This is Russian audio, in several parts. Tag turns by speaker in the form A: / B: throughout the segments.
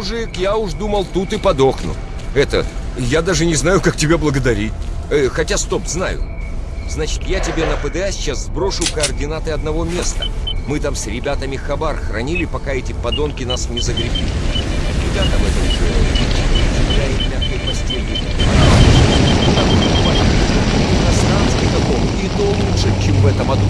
A: Мужик, я уж думал, тут и подохну. Это, я даже не знаю, как тебя благодарить. Э, хотя, стоп, знаю. Значит, я тебе на ПДА сейчас сброшу координаты одного места. Мы там с ребятами хабар хранили, пока эти подонки нас не загребли. Ребятам это уже земля и мягкой постели. На Снанске каком, и то лучше, чем в этом аду.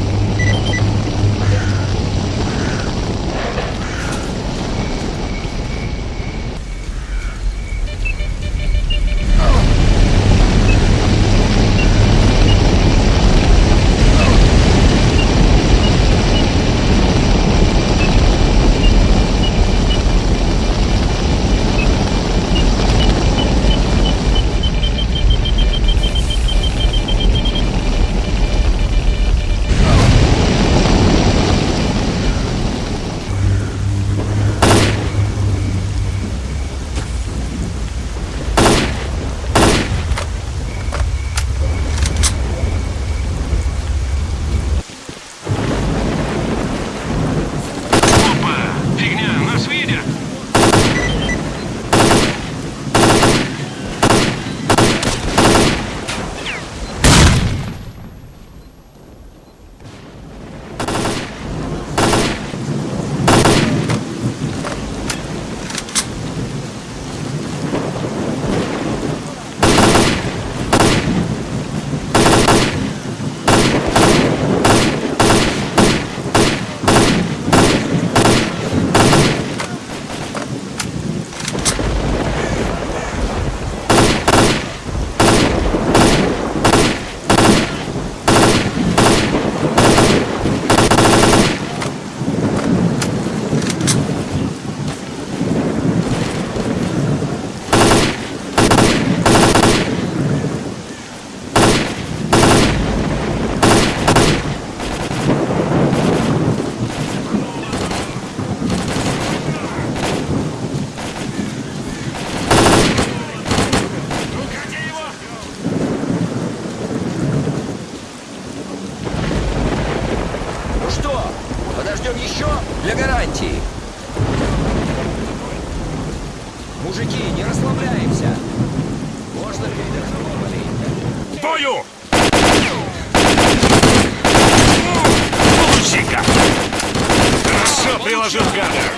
B: Приложил Гардер!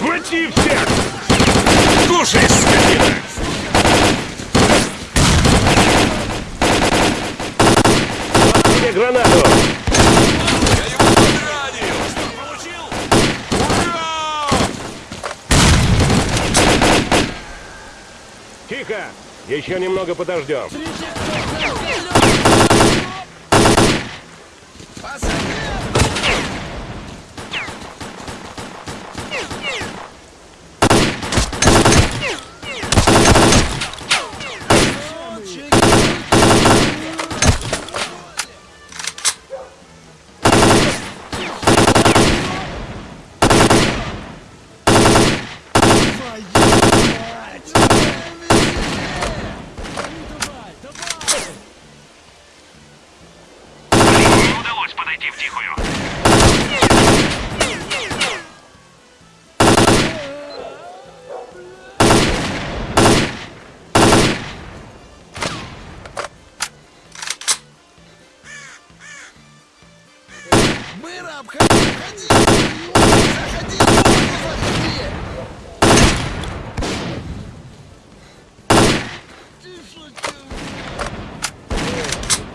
B: Хвати всех! Кушай, скотина!
C: Тебе гранату! Тихо! Еще немного подождем.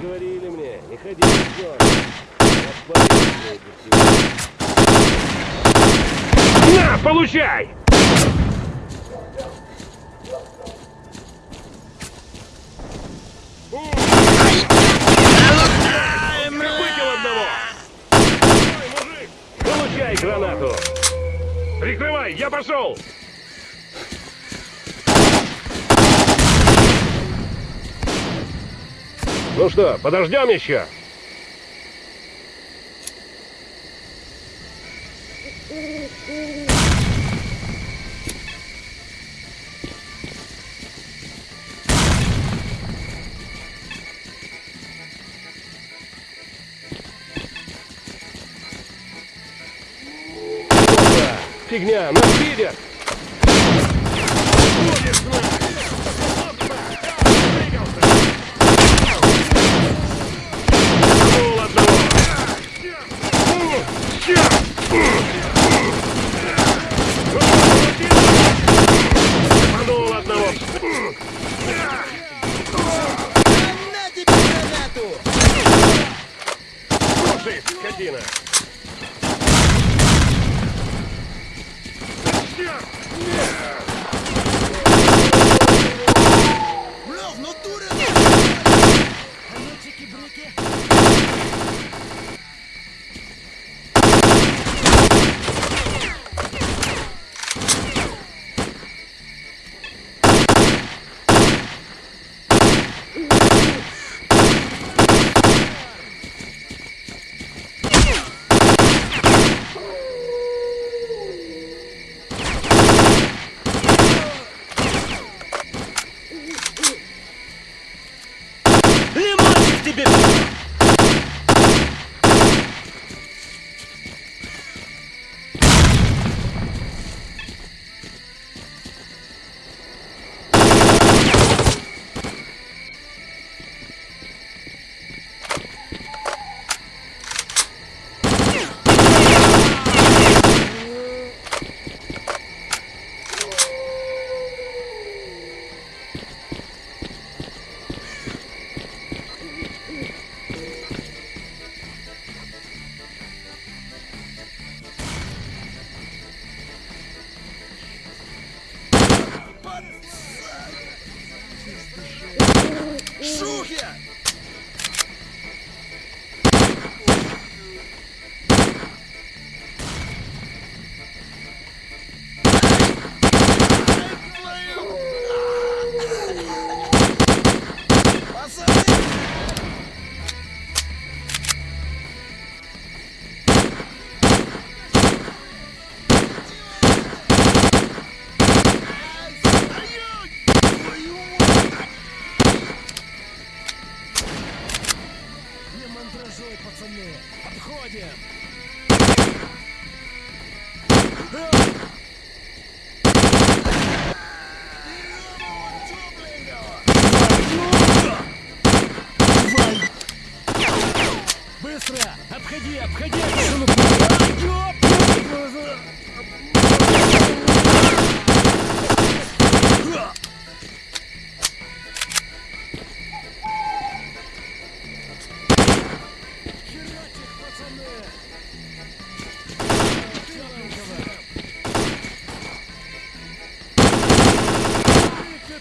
C: Говорили мне, не ходи в.
B: На, получай!
C: Выпил одного! Ой, мужик! Получай гранату!
B: Прикрывай, я пошел!
C: Ну что, подождем еще? Фигня, нас видят!
B: Весна! Двигался! Пнул одного! Пнул одного!
D: На тебе гранату!
B: Слушай, скотина!
D: Лев,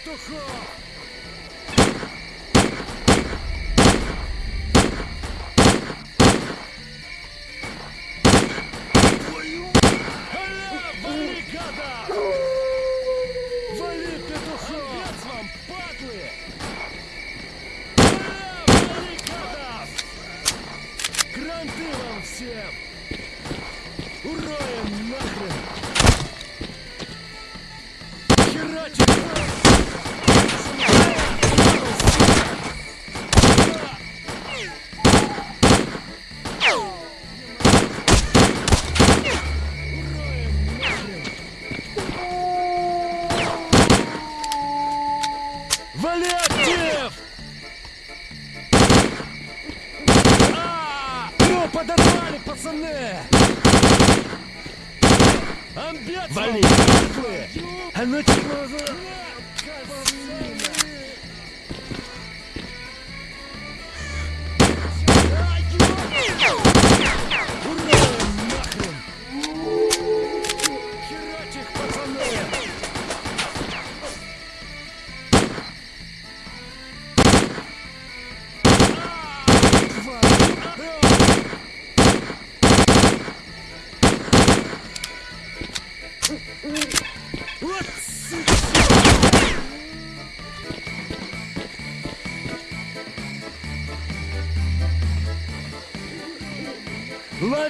C: Петухов!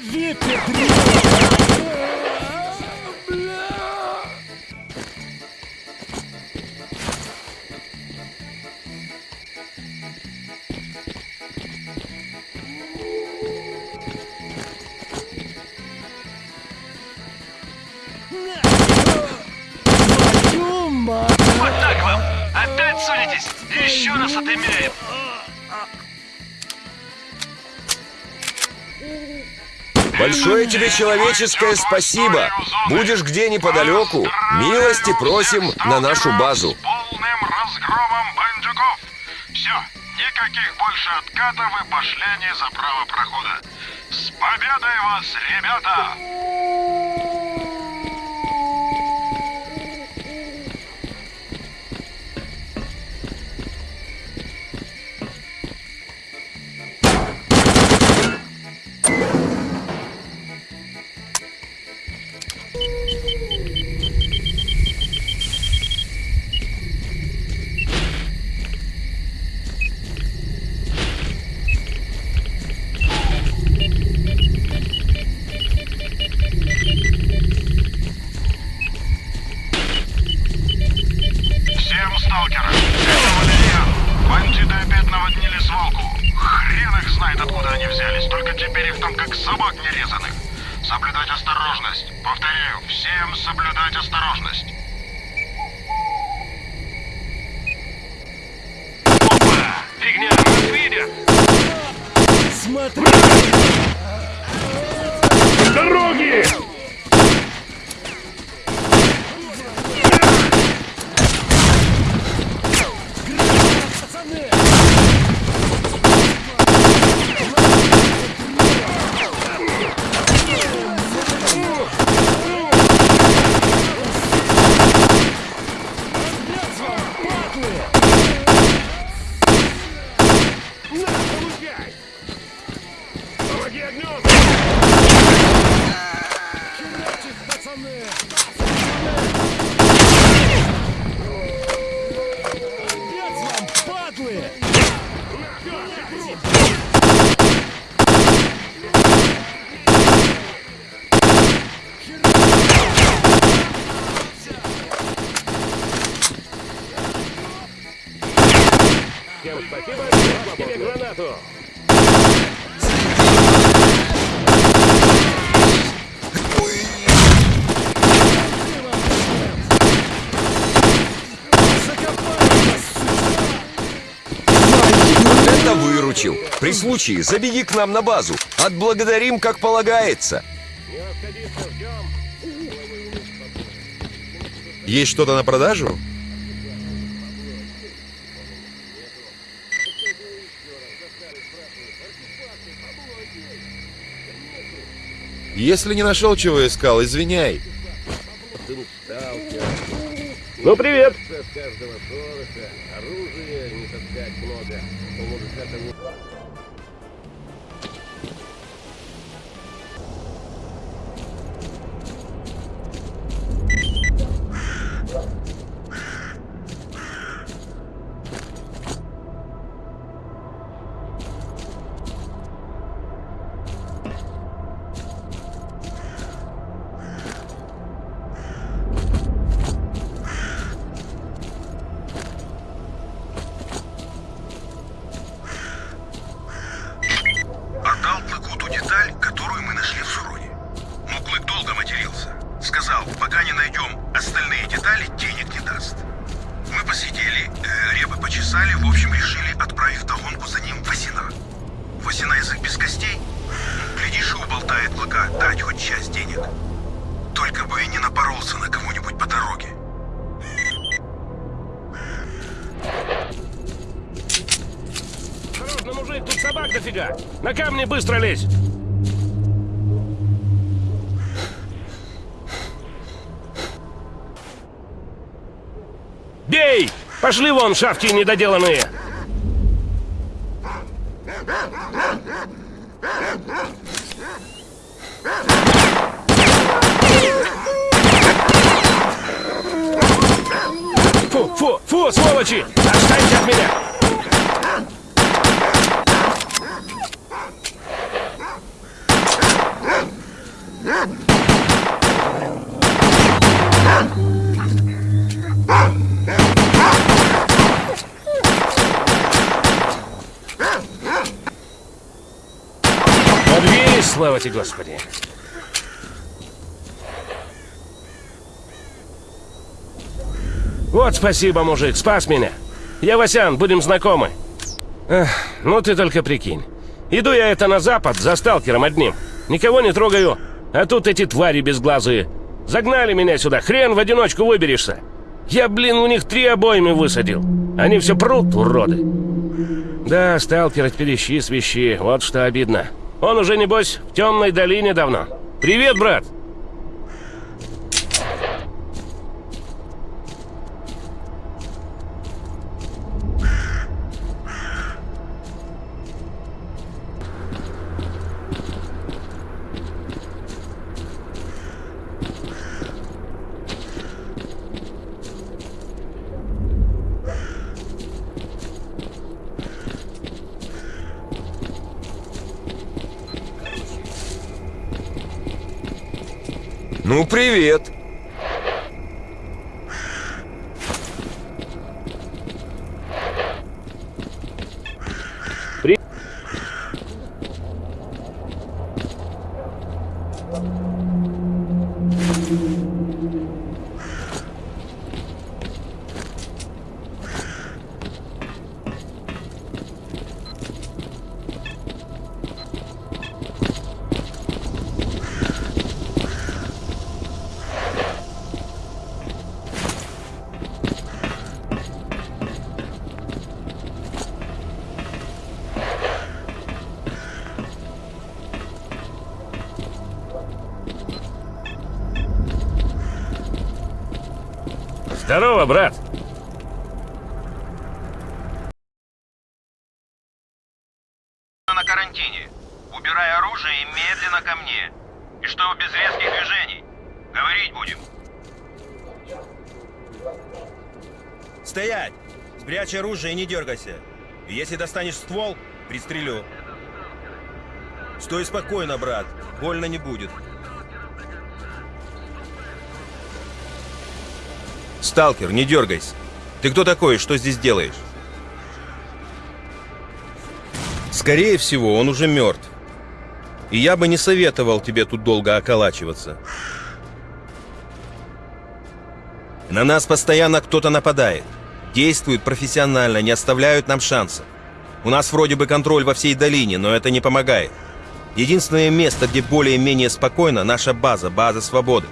C: Лови, Петрик!
A: Большое тебе человеческое спасибо. Будешь где неподалеку, милости просим на нашу базу.
E: Полным разгромом бандюков. Все, никаких больше откатов и пошлений за право прохода. С победой вас, ребята!
A: случае забеги к нам на базу. Отблагодарим, как полагается.
F: Есть что-то на продажу? Если не нашел, чего искал, извиняй.
G: Ну, привет! не быстро лезь! Бей! Пошли вон, шавки недоделанные! Фу, фу, фу, сволочи! Отстаньте от меня! Помилуйте, Господи.
C: Вот спасибо, мужик, спас меня. Я Васян, будем знакомы. Эх, ну ты только прикинь. Иду я это на запад за сталкером одним. Никого не трогаю. А тут эти твари безглазые. Загнали меня сюда, хрен в одиночку выберешься. Я, блин, у них три обоймы высадил. Они все прут, уроды. Да, сталкер, перещи свищи, вот что обидно. Он уже, небось, в темной долине давно. Привет, брат!
H: Ну, привет.
F: Оружие
G: не дергайся. Если достанешь ствол, пристрелю. Стой спокойно, брат. Больно не будет. Сталкер, не дергайся. Ты кто такой что здесь делаешь? Скорее всего, он уже мертв. И я бы не советовал тебе тут долго околачиваться. На нас постоянно кто-то нападает. Действуют профессионально, не оставляют нам шансов. У нас вроде бы контроль во всей долине, но это не помогает. Единственное место, где более-менее спокойно, наша база, база свободы.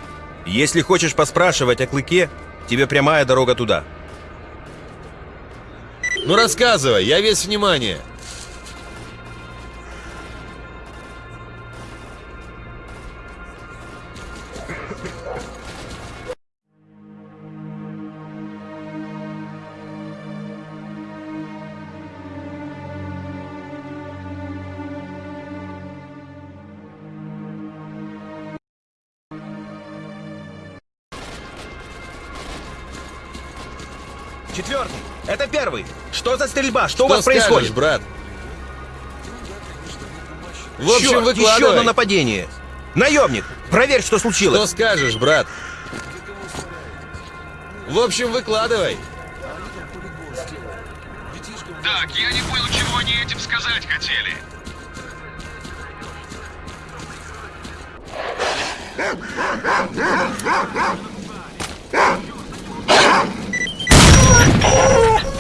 G: Если хочешь поспрашивать о Клыке, тебе прямая дорога туда.
A: Ну рассказывай, я весь внимание.
G: Что за стрельба? Что, у
A: Что
G: вас
A: скажешь,
G: происходит?
A: брат? В общем,
G: Черт, еще
A: выкладывай.
G: одно нападение. Наемник, проверь, что
A: Что
G: случилось.
A: скажешь, брат? В общем, выкладывай.
F: Так, я не понял, чего они этим сказать хотели. Мечтаешь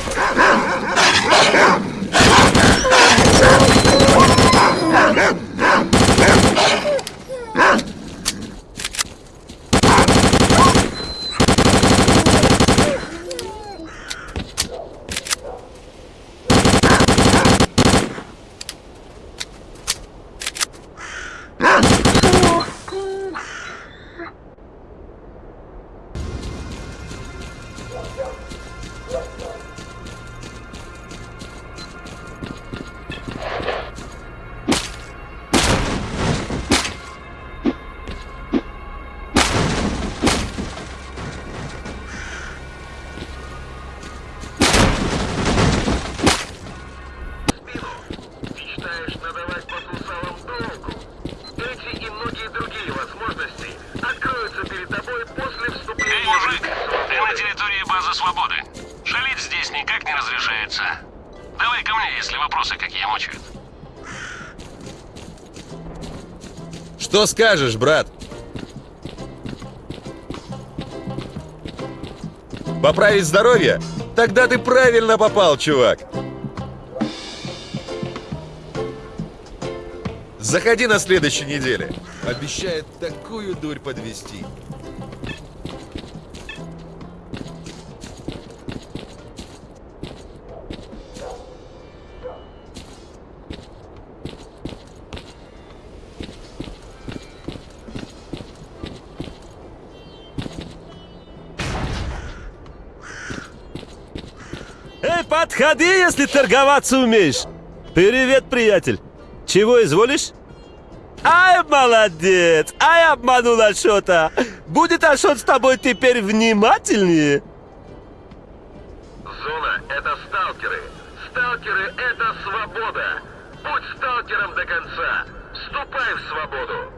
F: никак не разрешается. Давай ко мне, если вопросы какие мучают.
A: Что скажешь, брат? Поправить здоровье? Тогда ты правильно попал, чувак. Заходи на следующей неделе. Обещает такую дурь подвести.
C: Подходи, если торговаться умеешь. Привет, приятель. Чего изволишь? Ай, молодец! Ай, обманул Ашота! Будет Ашот с тобой теперь внимательнее?
F: Зона — это сталкеры. Сталкеры — это свобода. Будь сталкером до конца. Вступай в свободу.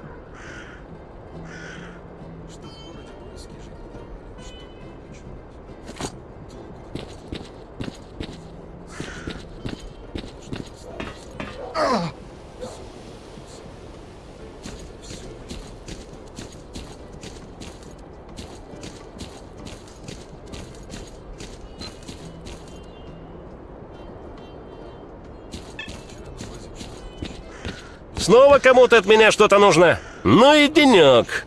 B: Снова кому-то от меня что-то нужно? Ну и денек.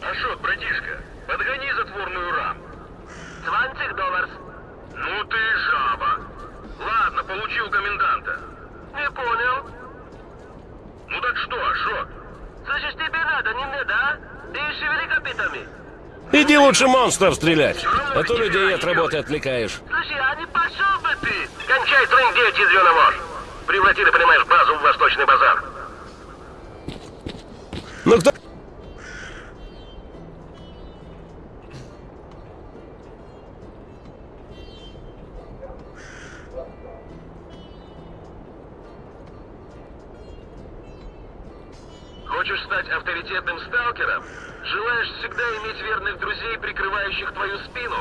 F: Ашот, братишка, подгони затворную раму. 20 долларов. Ну ты и жаба. Ладно, получил коменданта. Не понял. Ну так что, Ашот? Слышишь, тебе надо, не надо, а? Ты шевели копытами.
B: Иди лучше монстров стрелять, а то людей от работы отвлекаешь.
F: Слушай, а не пошел бы ты? Кончай трындеть, язвёна Превратили, понимаешь, базу в восточный базар.
B: Ну кто...
F: Хочешь стать авторитетным сталкером? Желаешь всегда иметь верных друзей, прикрывающих твою спину?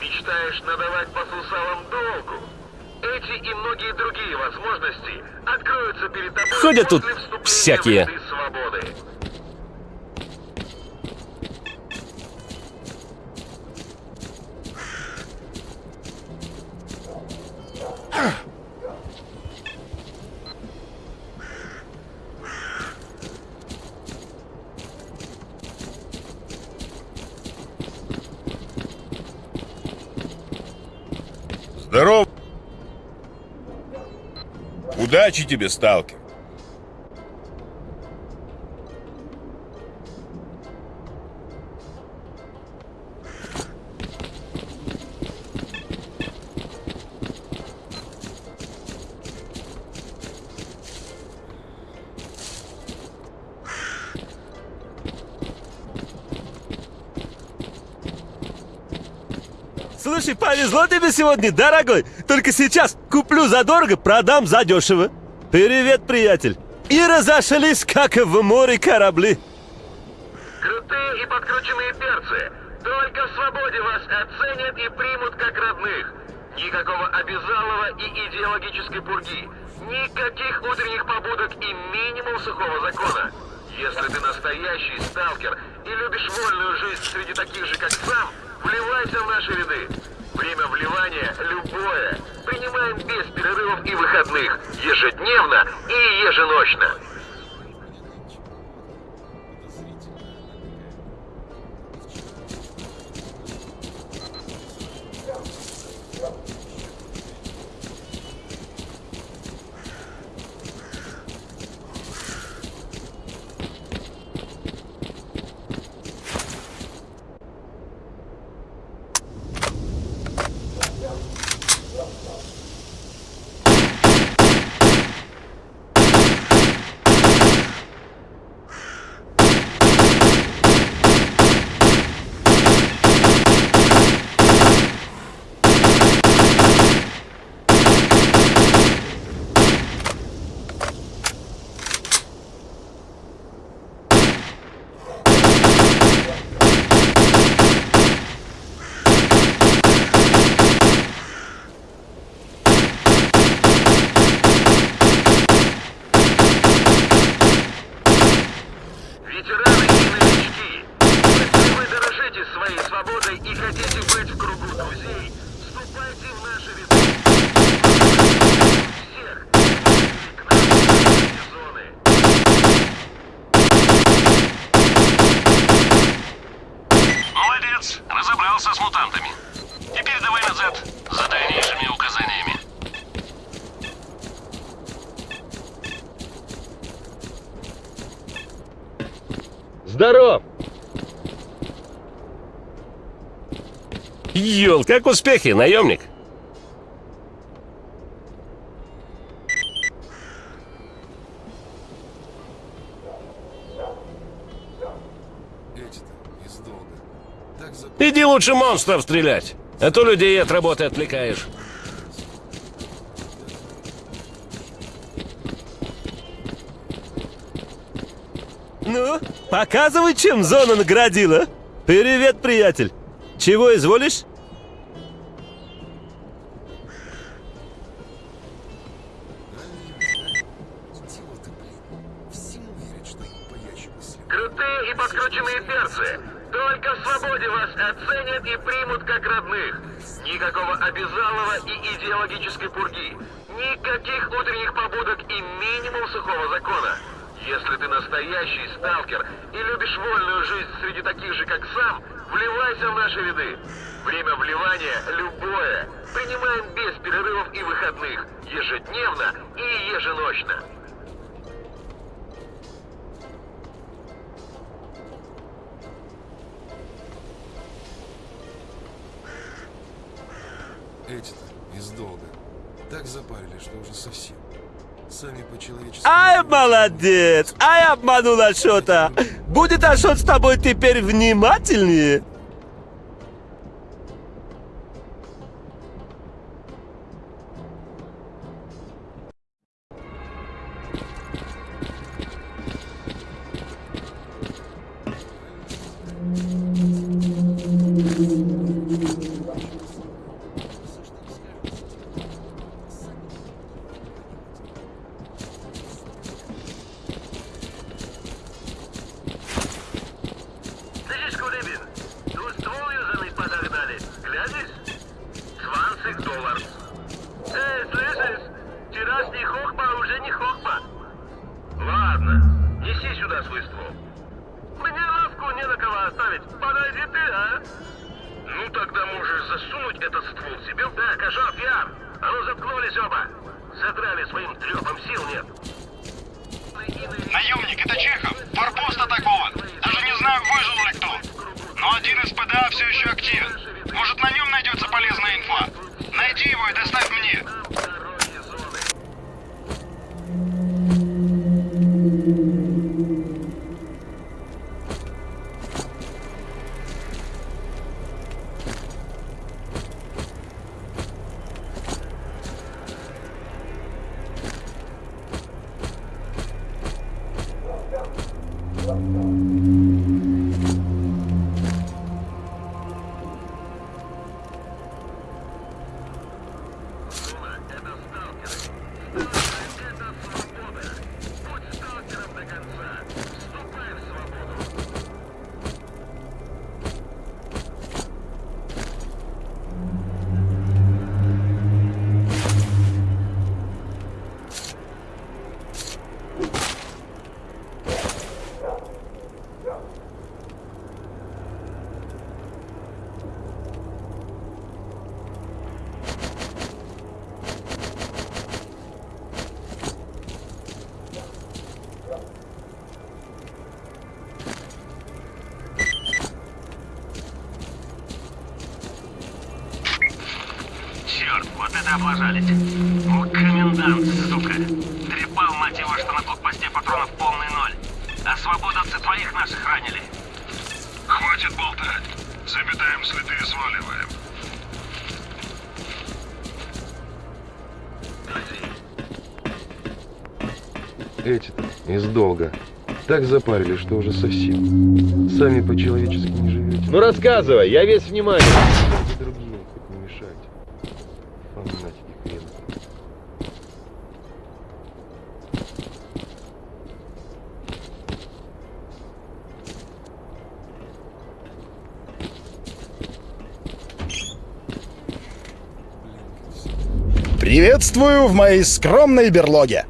F: Мечтаешь надавать по сусалам долгу? Эти и многие другие возможности откроются перед тобой
B: Ходят тут всякие.
F: свободы.
A: Удачи тебе, сталкер.
C: Слушай, повезло тебе сегодня, дорогой. Только сейчас куплю задорого, продам задешево. Привет, приятель. И разошлись, как в море корабли.
F: Крутые и подкрученные перцы. Только в свободе вас оценят и примут как родных. Никакого обязалова и идеологической пурги. Никаких утренних побудок и минимум сухого закона. Если ты настоящий сталкер и любишь вольную жизнь среди таких же, как сам, вливайся в наши ряды. Время вливания любое. Принимаем без перерывов и выходных. Ежедневно и еженочно.
A: Ёл, как успехи, наемник? Иди лучше монстров стрелять, а то людей от работы отвлекаешь.
F: Ну, показывай, чем зона наградила. Привет, приятель. Чего изволишь? Ай, обманул Ашота! Будет Ашот с тобой теперь внимательнее?
C: Облажались. О, комендант, сука. Трепал, мать его, что на блокпосте патронов полный ноль. А свободовцы твоих наших ранили.
I: Хватит болтать. Заметаем следы и сваливаем.
J: Эти-то из долга. Так запарили, что уже совсем. Сами по-человечески не живете.
F: Ну рассказывай, я весь внимание.
E: Приветствую в моей скромной берлоге.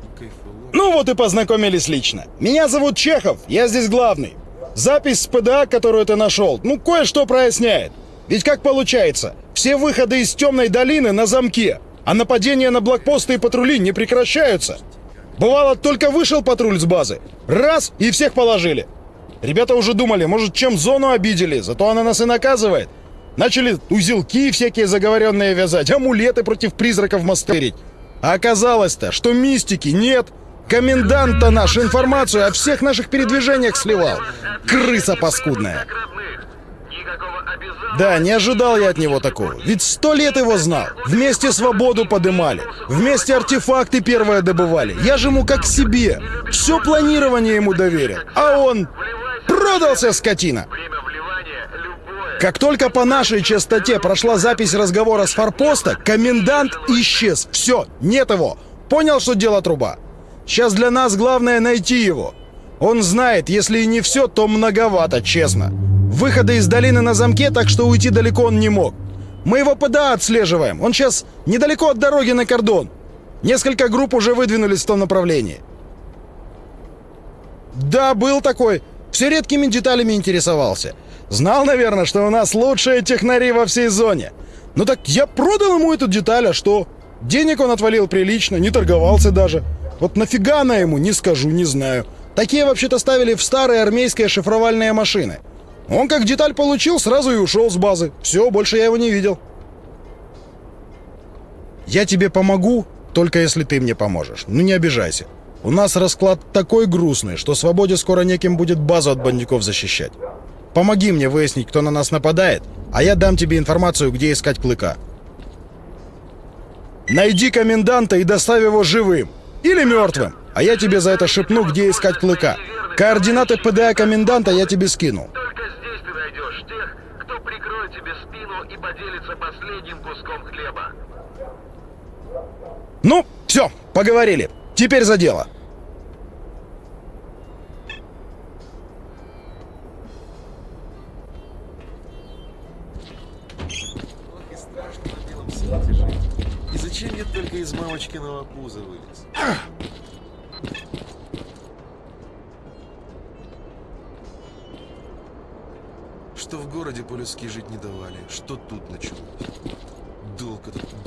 E: Ну вот и познакомились лично. Меня зовут Чехов, я здесь главный. Запись с ПДА, которую ты нашел, ну кое-что проясняет. Ведь как получается, все выходы из темной долины на замке, а нападения на блокпосты и патрули не прекращаются. Бывало, только вышел патруль с базы, раз и всех положили. Ребята уже думали, может, чем зону обидели, зато она нас и наказывает. Начали узелки всякие заговоренные вязать, амулеты против призраков мастерить. А оказалось-то, что мистики нет. Комендант-то наш информацию о всех наших передвижениях сливал. Крыса паскудная. Да, не ожидал я от него такого. Ведь сто лет его знал. Вместе свободу подымали. Вместе артефакты первые добывали. Я же ему как себе. Все планирование ему доверил. А он продался, скотина. Как только по нашей частоте прошла запись разговора с форпоста, комендант исчез. Все, нет его. Понял, что дело труба? Сейчас для нас главное найти его. Он знает, если и не все, то многовато, честно. Выходы из долины на замке, так что уйти далеко он не мог. Мы его ПДА отслеживаем. Он сейчас недалеко от дороги на кордон. Несколько групп уже выдвинулись в том направлении. Да, был такой. Все редкими деталями интересовался. Знал, наверное, что у нас лучшие технари во всей зоне. Ну так я продал ему эту деталь, а что? Денег он отвалил прилично, не торговался даже. Вот нафига она ему, не скажу, не знаю. Такие вообще-то ставили в старые армейские шифровальные машины. Он как деталь получил, сразу и ушел с базы. Все, больше я его не видел. Я тебе помогу, только если ты мне поможешь. Ну не обижайся. У нас расклад такой грустный, что свободе скоро неким будет базу от бандюков защищать. Помоги мне выяснить, кто на нас нападает, а я дам тебе информацию, где искать Клыка. Найди коменданта и доставь его живым. Или мертвым. А я тебе за это шепну, где искать Клыка. Координаты ПДА коменданта я тебе скинул.
K: Только здесь ты найдешь тех, кто прикроет тебе спину и поделится последним куском хлеба.
E: Ну, все, поговорили. Теперь за дело.
A: И зачем я только из мамочкиного пуза вылез? Городе по-людски жить не давали, что тут началось. Долг этот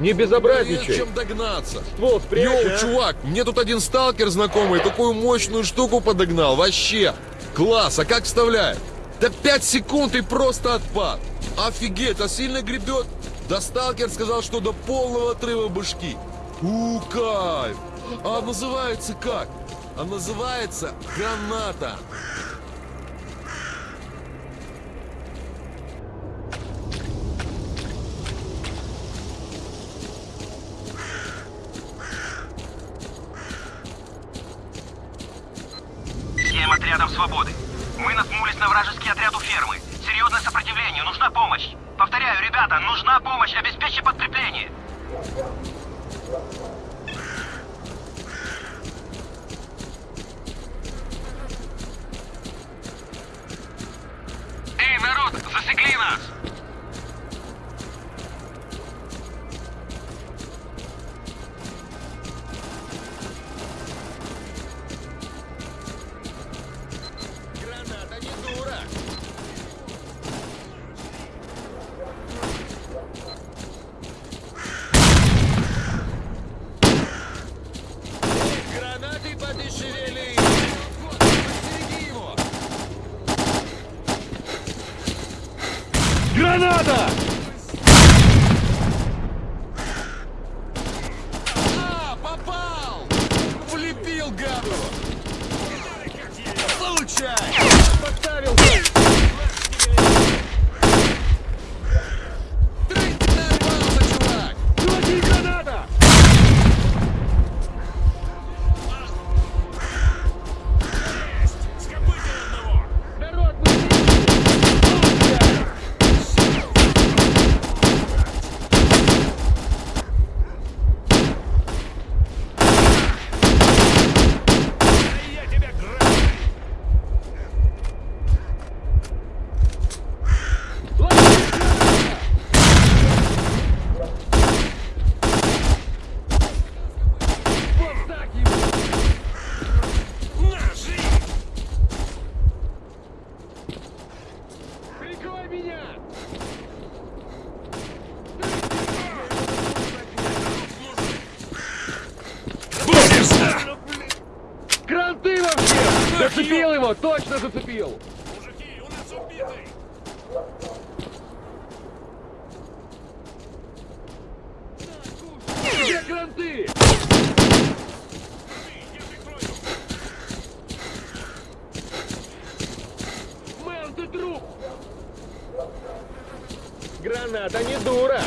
L: не безобразничай.
A: чем догнаться.
L: Ствол спрячь,
A: Йоу,
L: а?
A: чувак, мне тут один сталкер знакомый такую мощную штуку подогнал. Вообще, класс, а как вставляет? Да 5 секунд и просто отпад. Офигеть, а сильно гребет? Да сталкер сказал, что до полного отрыва башки. У, кайф. А называется как? А называется граната. Получай! Подставил!
E: Канада не дура.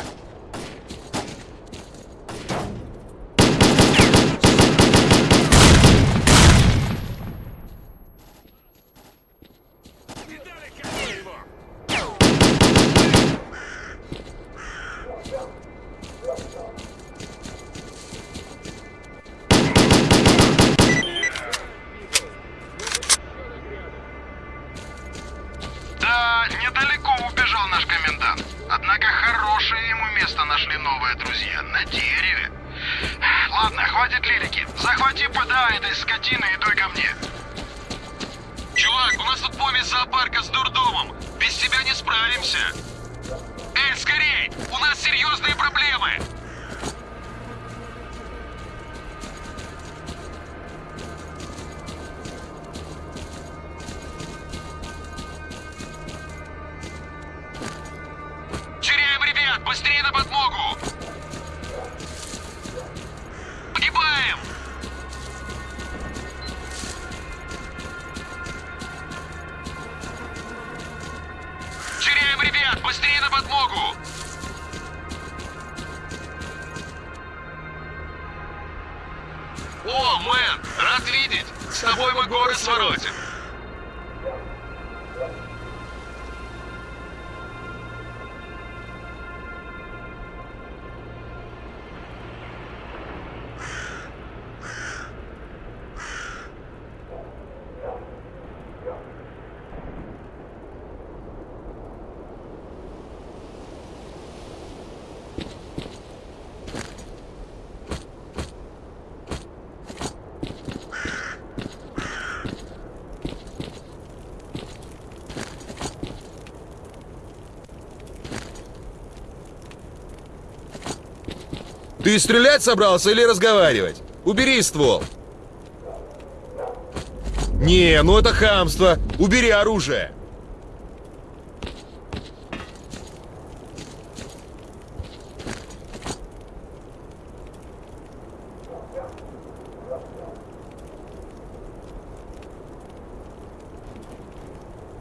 G: подмогу! О, мэн! Рад видеть! С тобой мы горы своротим!
A: Ты стрелять собрался или разговаривать? Убери ствол. Не, ну это хамство. Убери оружие.